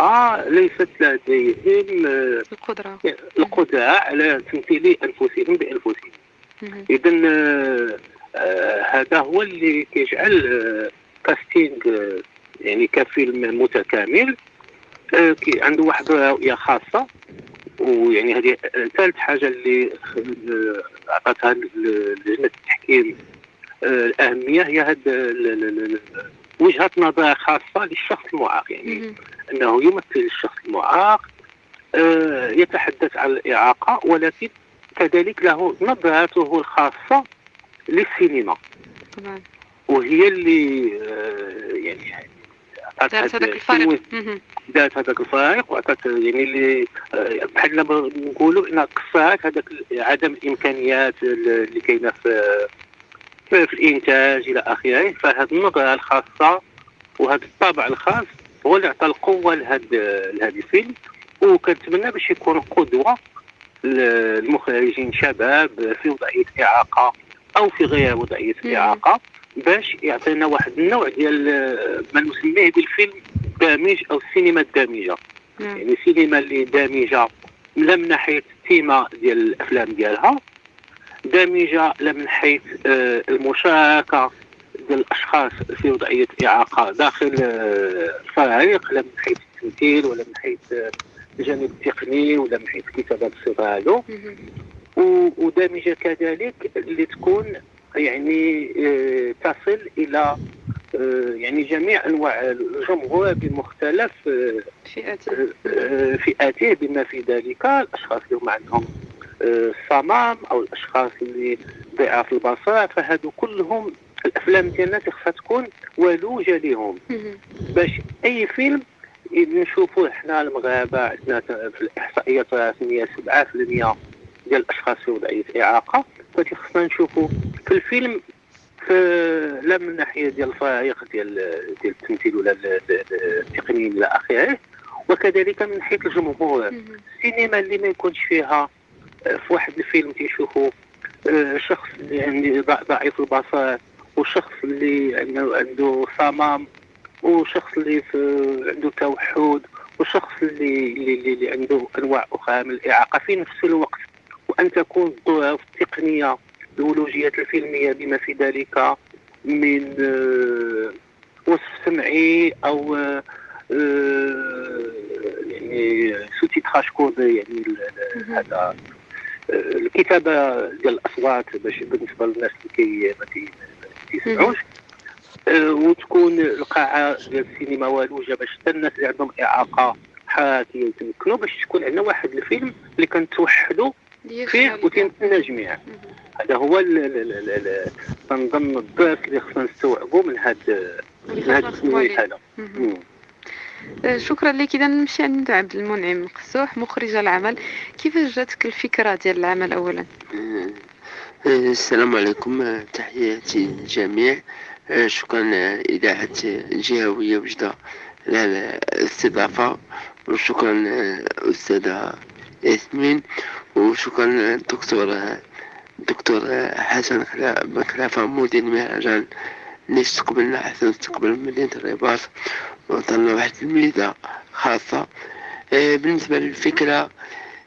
إعاقة ليست لديهم آه، القدرة. القدرة على تمثيل أنفسهم بأنفسهم. إذا هذا هو اللي كيجعل آه، كاستينغ آه، يعني كفيلم متكامل. آه، عنده واحد رؤية خاصة. ويعني هذه ثالث حاجة اللي آه، ل- لجنة التحكيم آه، الأهمية هي هاد وجهة نظر خاصة للشخص المعاق يعني. أنه يمثل الشخص المعاق آه، يتحدث عن الإعاقة ولكن كذلك له نظرته الخاصة للسينما طبعا وهي اللي آه، يعني دارت هذاك مهم. ذات هذاك الفارق وعطات يعني اللي آه، بحال نقولوا إن قصات هذاك عدم الامكانيات اللي كاينة في في الإنتاج إلى آخره فهذه النظرة الخاصة وهذا الطابع الخاص هو اللي عطى القوة لهذا لهذا الفيلم. وكنتمنى باش يكون قدوة للمخرجين شباب في وضعية إعاقة أو في غير وضعية. إعاقة باش يعطينا واحد النوع ديال ما نسميه بالفيلم دامج أو السينما الدامجة. يعني السينما اللي دامجة لا من ناحية التيمه ديال الأفلام ديالها دامجه لا من حيث آه، المشاركة ديال الاشخاص في وضعية إعاقة داخل آه، الفريق لا من حيث التمثيل ولا من حيث آه، الجانب التقني ولا من حيث كتابه الصفه هذو مهم. و- ودامجه كذلك اللي تكون يعني تصل إلى يعني جميع أنواع الجمهور بمختلف فئاته بما في ذلك الأشخاص اللي هم عندهم الصمام أو الأشخاص اللي ضعاف البصر فهادو كلهم الأفلام ديالنا خصها تكون ولوجه لهم. باش أي فيلم نشوفوه حنا المغاربة عندنا في الإحصائيات الرسمية 7% ديال الأشخاص في وضعيه إعاقة فهادي خصنا نشوفوا في الفيلم في لا من الناحيه ديال الفرائق ديال ديال التمثيل ولا ال- ال- التقني إلى آخره وكذلك من حيث الجمهور. السينما اللي ما يكونش فيها في واحد الفيلم تيشوفوا آه، شخص اللي ضع- ضعيف البصر وشخص اللي عنده عنده صمام وشخص اللي عنده توحد وشخص اللي اللي, اللي, عنده أنواع أخرى من الإعاقة في نفس الوقت وأن تكون الظروف التقنيه الولوجيات الفيلمية بما في ذلك من آه، وصف سمعي أو آه، يعني sous-titrage codé يعني. هذا الكتابة ديال الأصوات باش بالنسبة للناس اللي كي ما كي- ما كيسمعوش. آه، وتكون القاعة ديال السينما والوجه باش حتى الناس اللي عندهم إعاقة حركيه يتمكنوا باش تكون عندنا واحد الفيلم اللي كنتوحدوا فيه وتنتمنا جميعا. هذا هو تنظن الدرس اللي خصنا نستوعبوا من هذا واللي من نخدموا هذا شكرا لك. اذا نمشي عند عبد المنعم قسوح مخرج العمل. كيفاش جاتك الفكرة ديال العمل اولا؟ آه، السلام عليكم. آه، تحياتي للجميع. آه، شكرا آه، إذاعة آه، جهوية وجدة على الاستضافة وشكرا آه، أستاذة ياسمين. وشكرا آه، دكتور آه، دكتور آه، حسن بن خلافة مدير المهرجان. اللي استقبلنا حسن استقبال مدينة الرباط. وعطلنا واحد الميزة خاصة. آه، بالنسبة للفكرة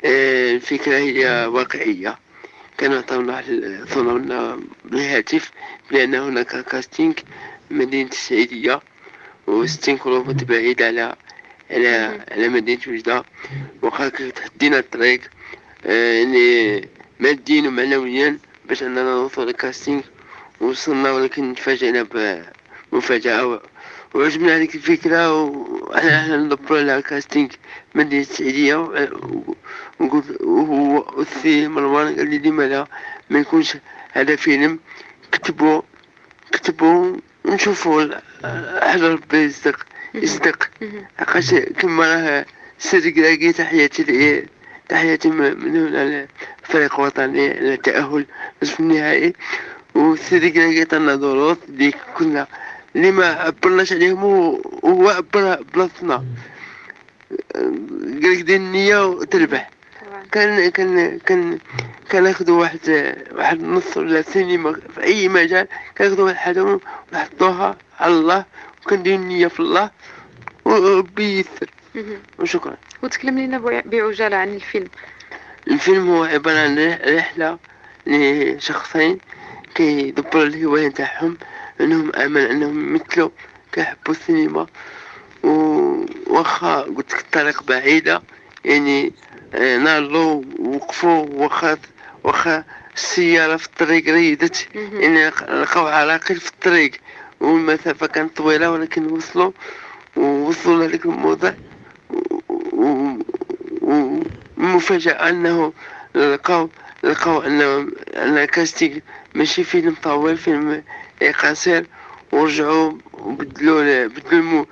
آه، الفكرة هي واقعية. كانوا عطاونا صنعونا بالهاتف بأن هناك كاستينغ مدينة السعيدية وستين كيلومتر بعيد على على. على مدينة وجدة. وقال تحدينا الطريق آه، يعني ماديا ومعنويا باش أننا نوصل للكاستينغ وصلنا ولكن تفاجئنا بمفاجأة وعجبنا هذيك الفكرة وأنا أحنا ندبروا على الكاستينغ مدينة السعيدية وقلت وهو السي مروان قال لي لما لا ما يكونش هذا فيلم. كتبوا كتبوا ونشوفوا حاجة ربي يصدق يصدق. عقاش كما راه سيدي كراكي تحياتي تحياتي من هنا للفريق الوطني للتأهل نصف النهائي. كراكي عطانا دروس اللي كنا اللي ما عبرناش عليهم هو عبر بلاصتنا. قالك دير النية وتربح. كان كان كان كناخدو واحد واحد النص ولا سينما في أي مجال كناخدو واحد الحاجة ونحطوها على الله وكندير النية في الله وربي ييسر. مهم. وشكرا. وتكلم لنا بع- بعجالة عن الفيلم. الفيلم هو عبارة عن رح- رحلة لشخصين كيدبروا الهواية نتاعهم. إنهم امل أنهم يمثلوا كيحبوا السينما. و- واخا قلت لك الطريق بعيدة. يعني آه، ناضلوا وقفوا واخا واخا السيارة في الطريق ريدت. يعني لق- لقاو عراقيل في الطريق. والمسافة كانت طويلة ولكن وصلوا ووصلوا لهذيك الموضع والمفاجأة أنه لقاو لقاو أن أن كاستينغ ماشي فيلم طويل فيلم قصير ورجعوا وبدلوا بدلوا المو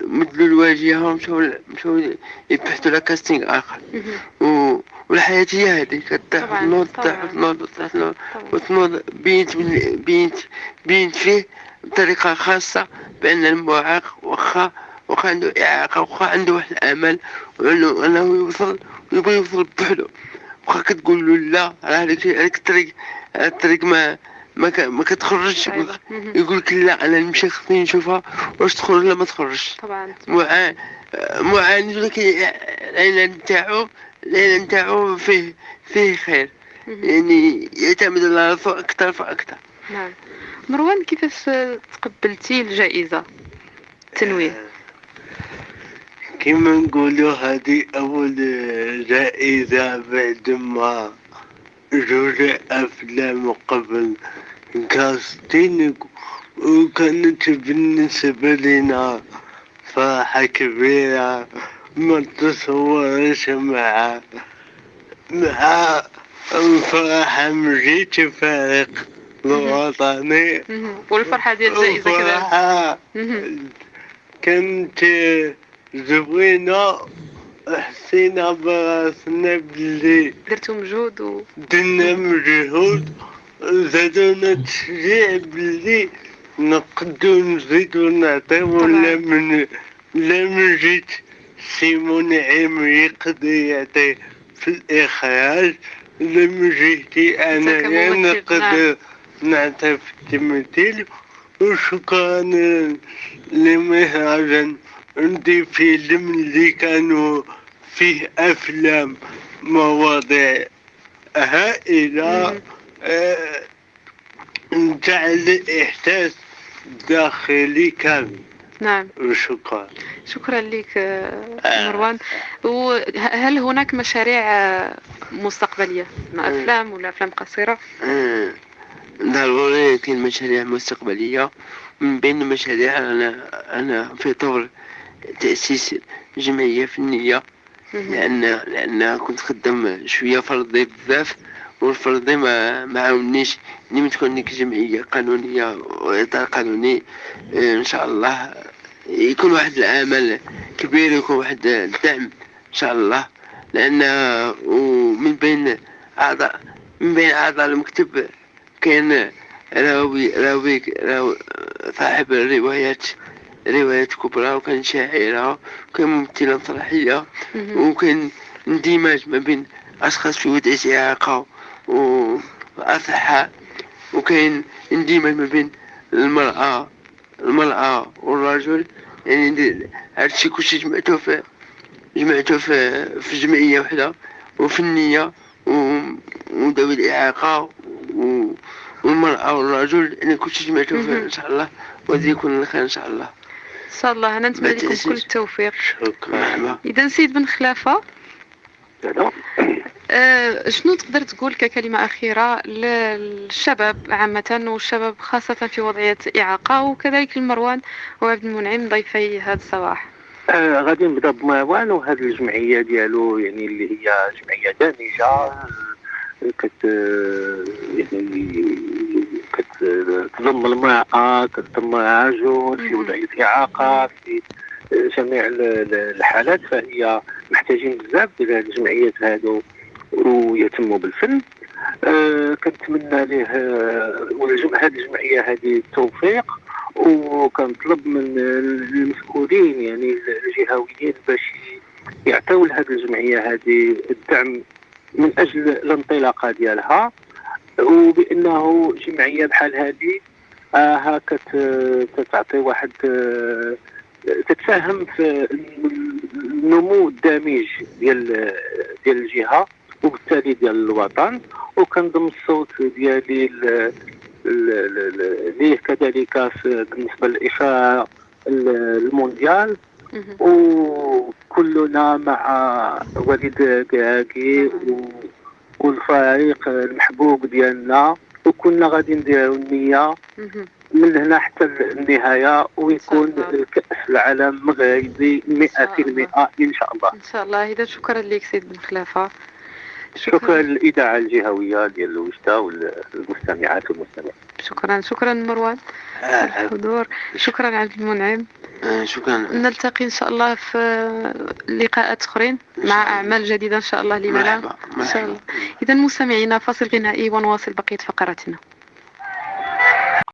بدلوا الواجهة ومشاو مشاو يبحثوا على كاستينغ مهم. و... والحياة هي هذه طبعاً، كتنوض طبعاً. تنوض تنوض طبعاً. وتنوض بينت بينت بينت فيه بطريقة خاصة بأن المعاق واخا واخا عنده إعاقة واخا عنده واحد الأمل وأنه أنه يوصل ويبغي يوصل بوحدو واخا كتقول له لا راه هذيك هذيك الطريق الطريق ما ما, ك... ما كتخرجش. يقول لك لا أنا نمشي خصني نشوفها واش تخرج ولا ما تخرجش. طبعا. معا- معاند ولكن العنان نتاعو العنان نتاعو فيه فيه خير. يعني يعتمد على راسو أكثر فأكثر نعم. مروان كيفاش تقبلتي الجائزة؟ التنويه كما نقولوا هذه أول جائزة بعد ما جوج أفلام قبل كاستين وكانت بالنسبة لنا فرحة كبيرة ما تصورش مع مع الفرحة من جيت فريق الوطني. والفرحة ديال الجائزة مهم. كانت زوينة حسينا براسنا بلي درتو مجهود و درنا مجهود زادونا تشجيع بلي نقدو نزيدو نعطيو لا من لا من جيت سيمون عيم يقدر يعطي في الإخراج لا من جهتي أنا كممثل، نقدر نعطي في التمثيل. وشكرا لمهرجان عندي فيلم اللي كانوا فيه أفلام مواضيع هائلة مم. جعل إحساس داخلي كامل نعم. وشكرا شكرا لك آه، مروان. وهل هناك مشاريع آه، مستقبلية؟ مع. أفلام ولا أفلام قصيرة؟ آه، ضروري كاين مشاريع مستقبلية. من بين المشاريع أنا أنا في طور تأسيس جمعية فنية. لأن لأن كنت خدام شوية فرضي بزاف. والفرضي ما ما عاونيش تكون لك جمعية قانونية وإطار قانوني آه، إن شاء الله يكون واحد العمل كبير يكون واحد الدعم إن شاء الله لأن ومن بين أعضاء من بين أعضاء المكتب كان راوي راوي راوي صاحب الروايات روايات كبرى وكان شاعرة وكان ممثلة مسرحية. وكان اندماج ما بين أشخاص في وضع إعاقة و- وأصحاء وكاين اندماج ما بين المرأة المرأة والرجل. يعني هادشي كلشي جمعته في جمعته في في جمعية وحدة وفنية وذوي الإعاقة والمرأة والرجل. يعني كلشي جمعته في. إن شاء الله. وغادي يكون الخير إن شاء الله. إن شاء الله. أنا نتمنى لكم. كل التوفيق. شكرا. إذا سيد بن خلافة. آه، شنو تقدر تقول ككلمة أخيرة للشباب عامة والشباب خاصة في وضعية إعاقة وكذلك المروان وعبد المنعم ضيفي هذا الصباح؟ آه غادي نبدأ بمروان وهذه الجمعية ديالو يعني اللي هي جمعية دامجه آه، كت يعني كتضم المرأة كتضم الرجل في مم. وضعية إعاقة في جميع ال- ال- الحالات فهي محتاجين بزاف ديال الجمعيات هادو ويهتموا بالفن. آه كنتمنى ليه آه، هذه الجمعية هذه التوفيق وكنطلب من المسؤولين يعني الجهويين باش يعطيو لهذه الجمعية هذه الدعم من أجل الانطلاقه ديالها. وبأنه جمعية بحال هذه آه ها كت- كتعطي واحد تتساهم في النمو الدامج ديال ديال الجهة وبالتالي ديال الوطن وكنضم الصوت ديالي ليه كذلك بالنسبة للاشاعه المونديال. وكلنا مع وليد كاكي والفريق المحبوب ديالنا وكنا غادي نديروا النية. من هنا حتى النهاية ويكون. كاس العالم مغربي 100% إن شاء الله. إن شاء الله. إذا شكرا لك سيد بن خلافة. شكرا. للإذاعة الجهوية ديال الوجدة والمستمعات والمستمعين. شكرا. شكرا مروان. آه، الحضور. شكرا عبد المنعم. آه، شكرا. نلتقي إن شاء الله في لقاءات أخرين مع. أعمال جديدة إن شاء الله لما لا إن شاء الله. اذا مستمعينا فاصل غنائي ونواصل بقية فقراتنا.